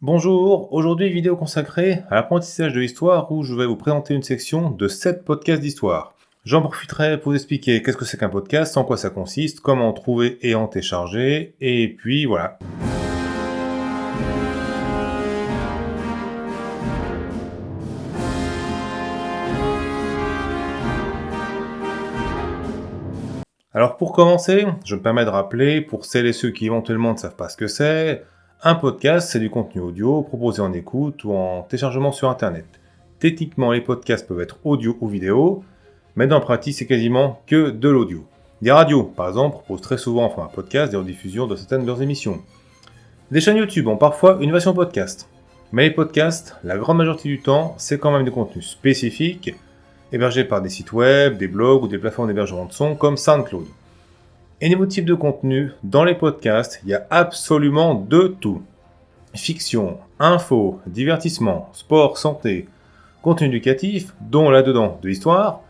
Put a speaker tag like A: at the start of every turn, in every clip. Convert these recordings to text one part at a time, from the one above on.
A: Bonjour, aujourd'hui vidéo consacrée à l'apprentissage de l'histoire où je vais vous présenter une section de 7 podcasts d'histoire. J'en profiterai pour vous expliquer qu'est-ce que c'est qu'un podcast, en quoi ça consiste, comment en trouver et en télécharger, et puis voilà. Alors pour commencer, je me permets de rappeler, pour celles et ceux qui éventuellement ne savent pas ce que c'est, un podcast, c'est du contenu audio proposé en écoute ou en téléchargement sur Internet. Techniquement, les podcasts peuvent être audio ou vidéo, mais dans la pratique, c'est quasiment que de l'audio. Des radios, par exemple, proposent très souvent en format podcast des rediffusions de certaines de leurs émissions. Des chaînes YouTube ont parfois une version podcast. Mais les podcasts, la grande majorité du temps, c'est quand même du contenu spécifique, hébergé par des sites web, des blogs ou des plateformes d'hébergement de son comme SoundCloud. Et niveau type de contenu, dans les podcasts, il y a absolument de tout. Fiction, info, divertissement, sport, santé, contenu éducatif, dont là-dedans de l'histoire,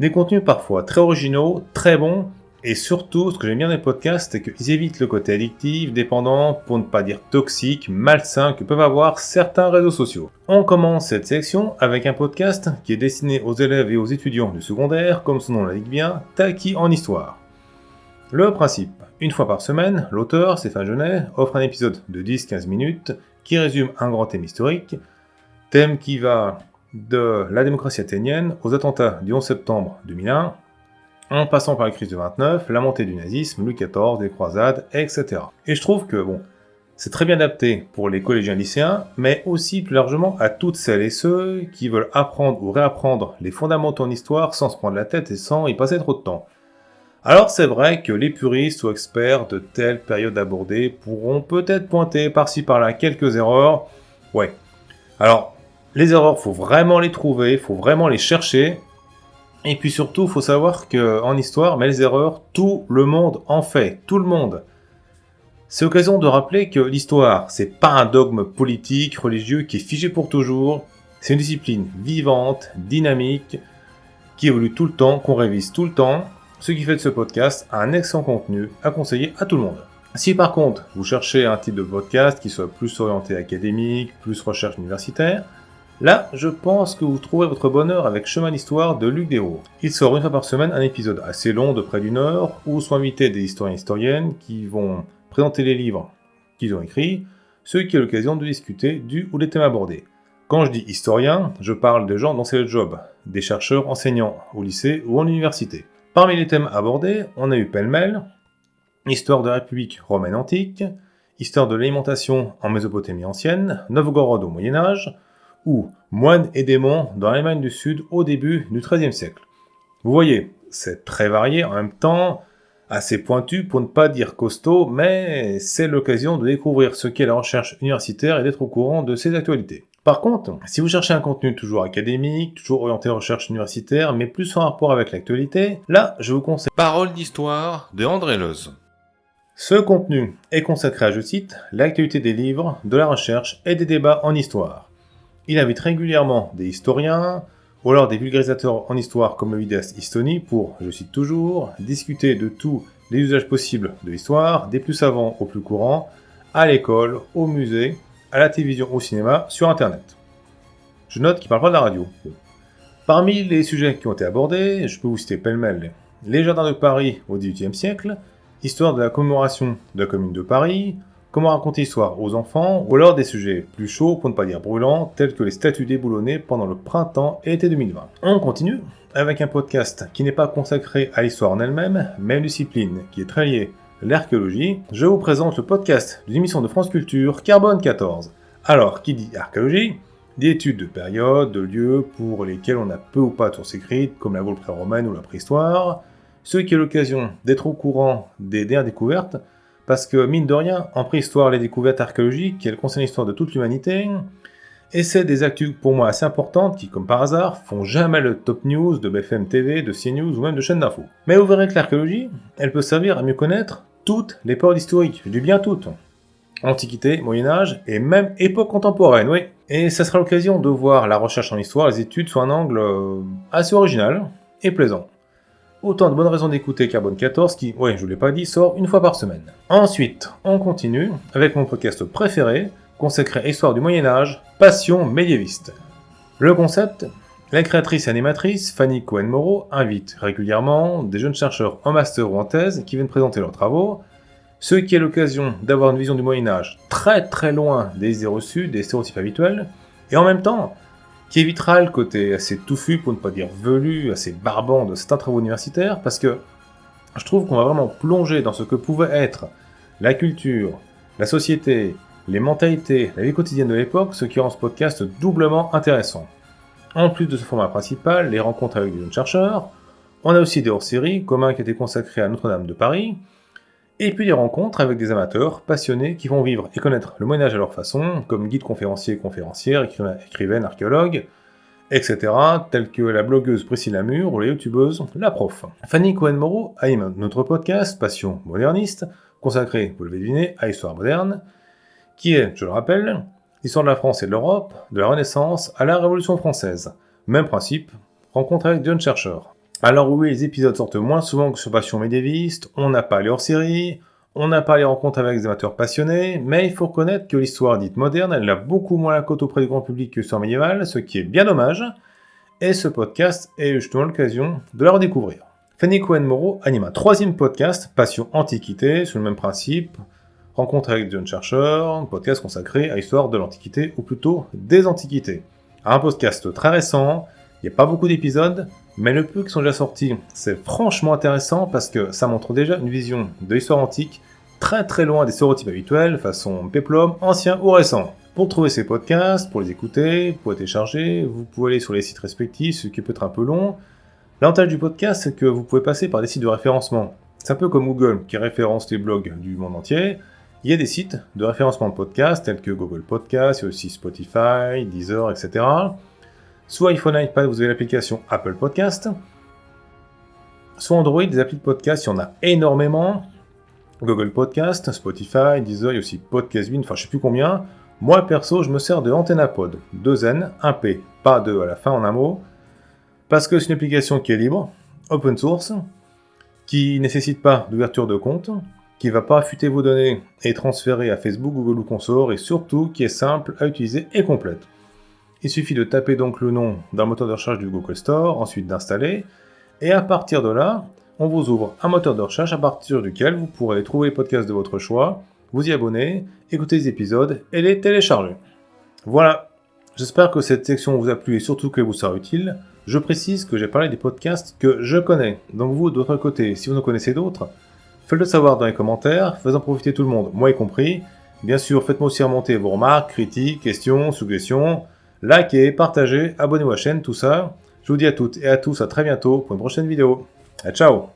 A: des contenus parfois très originaux, très bons, et surtout, ce que j'aime bien les podcasts, c'est qu'ils évitent le côté addictif, dépendant, pour ne pas dire toxique, malsain que peuvent avoir certains réseaux sociaux. On commence cette section avec un podcast qui est destiné aux élèves et aux étudiants du secondaire, comme son nom l'indique bien, Taki en histoire. Le principe. Une fois par semaine, l'auteur, Stéphane Genet, offre un épisode de 10-15 minutes qui résume un grand thème historique, thème qui va de la démocratie athénienne aux attentats du 11 septembre 2001, en passant par la crise de 29, la montée du nazisme, Louis XIV, les croisades, etc. Et je trouve que, bon, c'est très bien adapté pour les collégiens lycéens, mais aussi plus largement à toutes celles et ceux qui veulent apprendre ou réapprendre les fondamentaux en histoire sans se prendre la tête et sans y passer trop de temps. Alors c'est vrai que les puristes ou experts de telle période abordée pourront peut-être pointer par-ci par-là quelques erreurs. Ouais. Alors, les erreurs, faut vraiment les trouver, faut vraiment les chercher. Et puis surtout, faut savoir que en histoire, mais les erreurs, tout le monde en fait, tout le monde. C'est l'occasion de rappeler que l'histoire, c'est pas un dogme politique, religieux qui est figé pour toujours. C'est une discipline vivante, dynamique, qui évolue tout le temps, qu'on révise tout le temps, ce qui fait de ce podcast un excellent contenu à conseiller à tout le monde. Si par contre vous cherchez un type de podcast qui soit plus orienté académique, plus recherche universitaire, là je pense que vous trouverez votre bonheur avec Chemin d'Histoire de Luc Desraux. Il sort une fois par semaine un épisode assez long de près d'une heure où sont invités des historiens et historiennes qui vont présenter les livres qu'ils ont écrits, ce qui est l'occasion de discuter du ou des thèmes abordés. Quand je dis historien, je parle de gens dont c'est le job, des chercheurs enseignants au lycée ou en université. Parmi les thèmes abordés, on a eu pêle-mêle, histoire de la République romaine antique, histoire de l'alimentation en Mésopotamie ancienne, Novgorod au Moyen-Âge, ou moines et démons dans l'Allemagne du Sud au début du XIIIe siècle. Vous voyez, c'est très varié, en même temps assez pointu pour ne pas dire costaud, mais c'est l'occasion de découvrir ce qu'est la recherche universitaire et d'être au courant de ses actualités. Par contre, si vous cherchez un contenu toujours académique, toujours orienté recherche universitaire, mais plus en rapport avec l'actualité, là, je vous conseille Parole d'histoire de André Leuze. Ce contenu est consacré à, je cite, l'actualité des livres, de la recherche et des débats en histoire. Il invite régulièrement des historiens, ou alors des vulgarisateurs en histoire comme le vidéaste Histony pour, je cite toujours, discuter de tous les usages possibles de l'histoire, des plus savants aux plus courants, à l'école, au musée, à la télévision, au cinéma, sur Internet. Je note qu'il parle pas de la radio. Parmi les sujets qui ont été abordés, je peux vous citer pêle-mêle les jardins de Paris au XVIIIe siècle, histoire de la commémoration de la commune de Paris, comment raconter l'histoire aux enfants, ou alors des sujets plus chauds, pour ne pas dire brûlants, tels que les statues déboulonnées pendant le printemps et été 2020. On continue avec un podcast qui n'est pas consacré à l'histoire en elle-même, mais à une discipline qui est très liée l'archéologie, je vous présente le podcast d'une émission de France Culture, Carbone 14. Alors, qui dit archéologie Des études de périodes, de lieux pour lesquels on a peu ou pas de sources écrites, comme la Gaule pré-romaine ou la préhistoire, ce qui est l'occasion d'être au courant des dernières découvertes, parce que, mine de rien, en préhistoire, les découvertes archéologiques, elles concernent l'histoire de toute l'humanité, et c'est des actus pour moi assez importantes qui, comme par hasard, font jamais le top news de BFM TV, de CNews ou même de chaînes d'infos. Mais vous verrez que l'archéologie, elle peut servir à mieux connaître toutes les périodes historiques, je dis bien toutes. Antiquité, Moyen-Âge et même époque contemporaine, oui. Et ça sera l'occasion de voir la recherche en histoire, les études sous un angle euh, assez original et plaisant. Autant de bonnes raisons d'écouter Carbone 14 qui, ouais, je vous l'ai pas dit, sort une fois par semaine. Ensuite, on continue avec mon podcast préféré, consacré à l'histoire du Moyen-Âge, passion médiéviste. Le concept La créatrice et animatrice Fanny Cohen-Moreau invite régulièrement des jeunes chercheurs en master ou en thèse qui viennent présenter leurs travaux, ce qui est l'occasion d'avoir une vision du Moyen-Âge très très loin des idées reçues, des stéréotypes habituels, et en même temps qui évitera le côté assez touffu, pour ne pas dire velu, assez barbant de certains travaux universitaires, parce que je trouve qu'on va vraiment plonger dans ce que pouvait être la culture, la société, les mentalités, la vie quotidienne de l'époque, ce qui rend ce podcast doublement intéressant. En plus de ce format principal, les rencontres avec des jeunes chercheurs, on a aussi des hors-séries, comme qui a été consacré à Notre-Dame de Paris, et puis des rencontres avec des amateurs passionnés qui vont vivre et connaître le Moyen-Âge à leur façon, comme guides conférenciers et conférencières, écrivaines, archéologues, etc., tels que la blogueuse Priscilla Lamure ou la youtubeuse La Prof. Fanny Cohen-Moreau anime notre podcast Passion moderniste, consacré, vous l'avez deviné, à l'histoire moderne, qui est, je le rappelle, l'histoire de la France et de l'Europe, de la Renaissance à la Révolution française. Même principe, rencontre avec jeunes chercheurs. Alors oui, les épisodes sortent moins souvent que sur Passion médiéviste, on n'a pas les hors-série, on n'a pas les rencontres avec des amateurs passionnés, mais il faut reconnaître que l'histoire dite moderne, elle a beaucoup moins la cote auprès du grand public que l'histoire médiévale, ce qui est bien dommage, et ce podcast est justement l'occasion de la redécouvrir. Fanny Cohen-Moreau anime un troisième podcast, Passion Antiquité, sur le même principe, rencontre avec de jeunes un podcast consacré à l'histoire de l'Antiquité, ou plutôt des Antiquités. Un podcast très récent, il n'y a pas beaucoup d'épisodes, mais le peu qui sont déjà sortis, c'est franchement intéressant parce que ça montre déjà une vision de l'histoire antique très très loin des stéréotypes habituels, façon péplum, ancien ou récent. Pour trouver ces podcasts, pour les écouter, pour les télécharger, vous pouvez aller sur les sites respectifs, ce qui peut être un peu long. L'avantage du podcast, c'est que vous pouvez passer par des sites de référencement. C'est un peu comme Google qui référence les blogs du monde entier. Il y a des sites de référencement de podcasts tels que Google Podcasts, il y a aussi Spotify, Deezer, etc. Soit iPhone iPad, vous avez l'application Apple Podcast. Soit Android, des applis de podcast, il y en a énormément. Google Podcast, Spotify, Deezer, il y a aussi Podcast enfin je sais plus combien. Moi perso, je me sers de AntennaPod, 2 N, 1 P, pas 2 à la fin en un mot, parce que c'est une application qui est libre, open source, qui nécessite pas d'ouverture de compte, qui va pas affûter vos données et transférer à Facebook, Google ou consort, et surtout qui est simple à utiliser et complète. Il suffit de taper donc le nom d'un moteur de recherche du Google Store, ensuite d'installer, et à partir de là, on vous ouvre un moteur de recherche à partir duquel vous pourrez trouver les podcasts de votre choix, vous y abonner, écouter les épisodes et les télécharger. Voilà, j'espère que cette section vous a plu et surtout que vous sera utile. Je précise que j'ai parlé des podcasts que je connais, donc vous, de votre côté, si vous en connaissez d'autres, faites-le savoir dans les commentaires, faisant profiter tout le monde, moi y compris. Bien sûr, faites-moi aussi remonter vos remarques, critiques, questions, suggestions, Likez, partagez, abonnez-vous à la chaîne, tout ça. Je vous dis à toutes et à tous à très bientôt pour une prochaine vidéo. ciao